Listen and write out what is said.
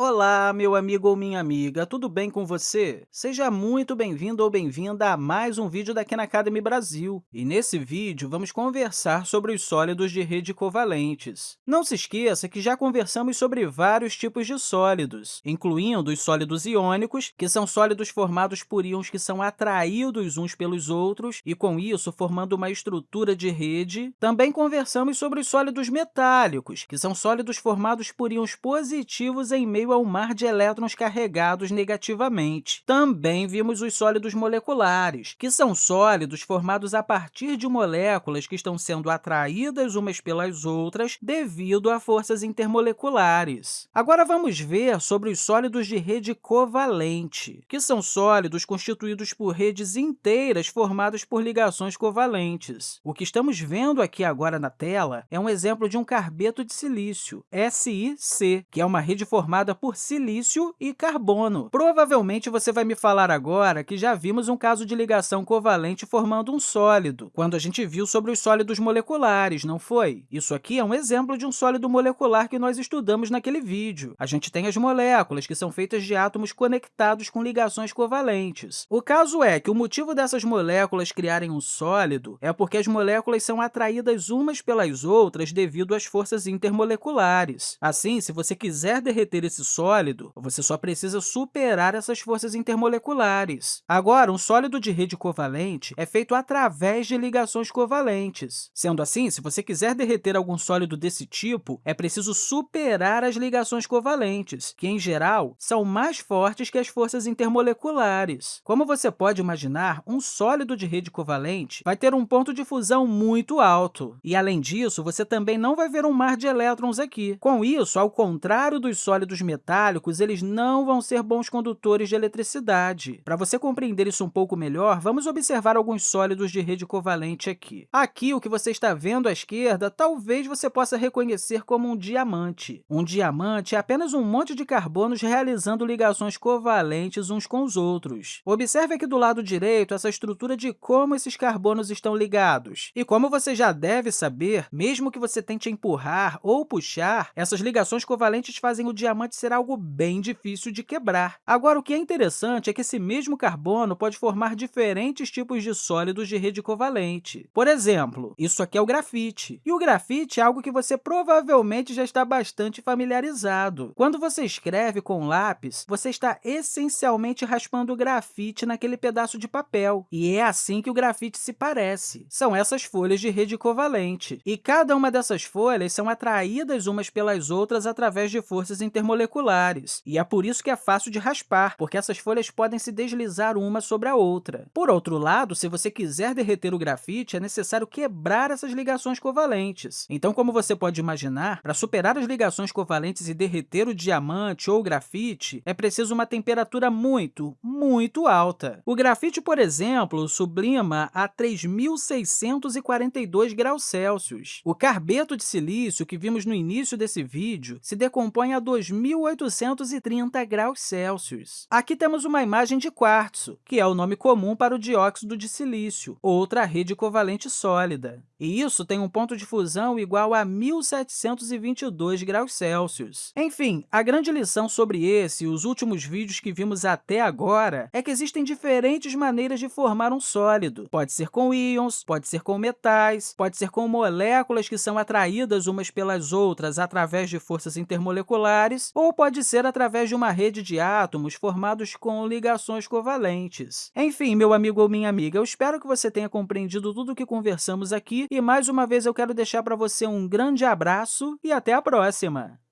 Olá, meu amigo ou minha amiga, tudo bem com você? Seja muito bem-vindo ou bem-vinda a mais um vídeo da Khan Academy Brasil. E nesse vídeo, vamos conversar sobre os sólidos de rede covalentes. Não se esqueça que já conversamos sobre vários tipos de sólidos, incluindo os sólidos iônicos, que são sólidos formados por íons que são atraídos uns pelos outros e, com isso, formando uma estrutura de rede. Também conversamos sobre os sólidos metálicos, que são sólidos formados por íons positivos em meio meio ao mar de elétrons carregados negativamente. Também vimos os sólidos moleculares, que são sólidos formados a partir de moléculas que estão sendo atraídas umas pelas outras devido a forças intermoleculares. Agora, vamos ver sobre os sólidos de rede covalente, que são sólidos constituídos por redes inteiras formadas por ligações covalentes. O que estamos vendo aqui agora na tela é um exemplo de um carbeto de silício, SiC, que é uma rede formada por silício e carbono. Provavelmente você vai me falar agora que já vimos um caso de ligação covalente formando um sólido, quando a gente viu sobre os sólidos moleculares, não foi? Isso aqui é um exemplo de um sólido molecular que nós estudamos naquele vídeo. A gente tem as moléculas, que são feitas de átomos conectados com ligações covalentes. O caso é que o motivo dessas moléculas criarem um sólido é porque as moléculas são atraídas umas pelas outras devido às forças intermoleculares. Assim, se você quiser derreter esse sólido, você só precisa superar essas forças intermoleculares. Agora, um sólido de rede covalente é feito através de ligações covalentes. Sendo assim, se você quiser derreter algum sólido desse tipo, é preciso superar as ligações covalentes, que, em geral, são mais fortes que as forças intermoleculares. Como você pode imaginar, um sólido de rede covalente vai ter um ponto de fusão muito alto. E, além disso, você também não vai ver um mar de elétrons aqui. Com isso, ao contrário dos sólidos metálicos, eles não vão ser bons condutores de eletricidade. Para você compreender isso um pouco melhor, vamos observar alguns sólidos de rede covalente aqui. Aqui, o que você está vendo à esquerda, talvez você possa reconhecer como um diamante. Um diamante é apenas um monte de carbonos realizando ligações covalentes uns com os outros. Observe aqui do lado direito essa estrutura de como esses carbonos estão ligados. E como você já deve saber, mesmo que você tente empurrar ou puxar, essas ligações covalentes fazem o diamante ser algo bem difícil de quebrar. Agora, o que é interessante é que esse mesmo carbono pode formar diferentes tipos de sólidos de rede covalente. Por exemplo, isso aqui é o grafite. E o grafite é algo que você provavelmente já está bastante familiarizado. Quando você escreve com lápis, você está essencialmente raspando o grafite naquele pedaço de papel. E é assim que o grafite se parece. São essas folhas de rede covalente. E cada uma dessas folhas são atraídas umas pelas outras através de forças intermoleculares moleculares, e é por isso que é fácil de raspar, porque essas folhas podem se deslizar uma sobre a outra. Por outro lado, se você quiser derreter o grafite, é necessário quebrar essas ligações covalentes. Então, como você pode imaginar, para superar as ligações covalentes e derreter o diamante ou o grafite, é preciso uma temperatura muito, muito alta. O grafite, por exemplo, sublima a 3.642 graus Celsius. O carbeto de silício, que vimos no início desse vídeo, se decompõe a 2.000 1830 graus Celsius. Aqui temos uma imagem de quartzo, que é o nome comum para o dióxido de silício, outra rede covalente sólida. E isso tem um ponto de fusão igual a 1.722 graus Celsius. Enfim, a grande lição sobre esse e os últimos vídeos que vimos até agora é que existem diferentes maneiras de formar um sólido. Pode ser com íons, pode ser com metais, pode ser com moléculas que são atraídas umas pelas outras através de forças intermoleculares, ou pode ser através de uma rede de átomos formados com ligações covalentes. Enfim, meu amigo ou minha amiga, eu espero que você tenha compreendido tudo o que conversamos aqui e, mais uma vez, eu quero deixar para você um grande abraço e até a próxima!